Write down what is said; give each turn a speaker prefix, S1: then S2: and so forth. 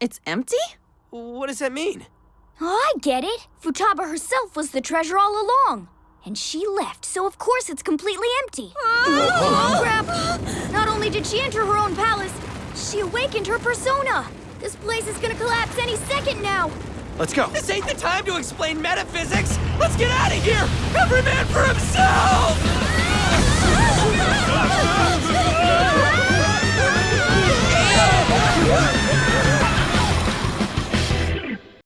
S1: It's empty?
S2: What does that mean?
S3: Oh, I get it. Futaba herself was the treasure all along. And she left, so of course it's completely empty. oh, crap! Not only did she enter her own palace, she awakened her persona. This place is gonna collapse any second now.
S2: Let's go. This ain't the time to explain metaphysics. Let's get out of here. Every man for himself.